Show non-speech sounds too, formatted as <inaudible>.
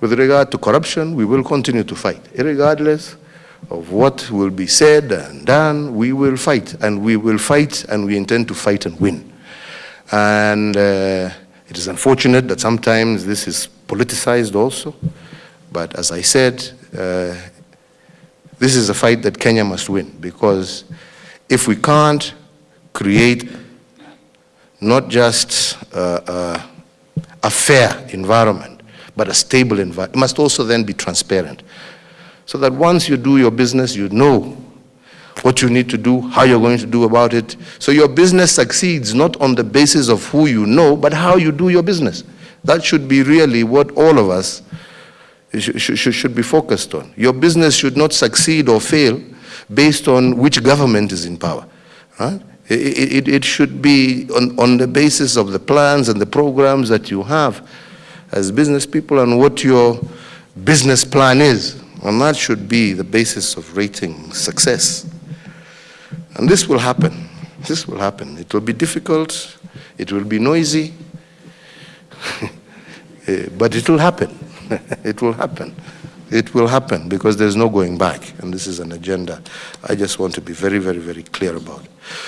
With regard to corruption, we will continue to fight, regardless of what will be said and done, we will fight, and we will fight, and we intend to fight and win. And uh, it is unfortunate that sometimes this is politicized also, but as I said, uh, this is a fight that Kenya must win, because if we can't create not just uh, uh, a fair environment, but a stable environment, it must also then be transparent so that once you do your business, you know what you need to do, how you're going to do about it. So your business succeeds not on the basis of who you know, but how you do your business. That should be really what all of us should, be focused on. Your business should not succeed or fail based on which government is in power. Right? It, it, it should be on, on the basis of the plans and the programs that you have as business people and what your business plan is. And that should be the basis of rating success. And this will happen. This will happen. It will be difficult. It will be noisy. <laughs> Eh, but it will happen. <laughs> it will happen. It will happen because there's no going back. And this is an agenda I just want to be very, very, very clear about.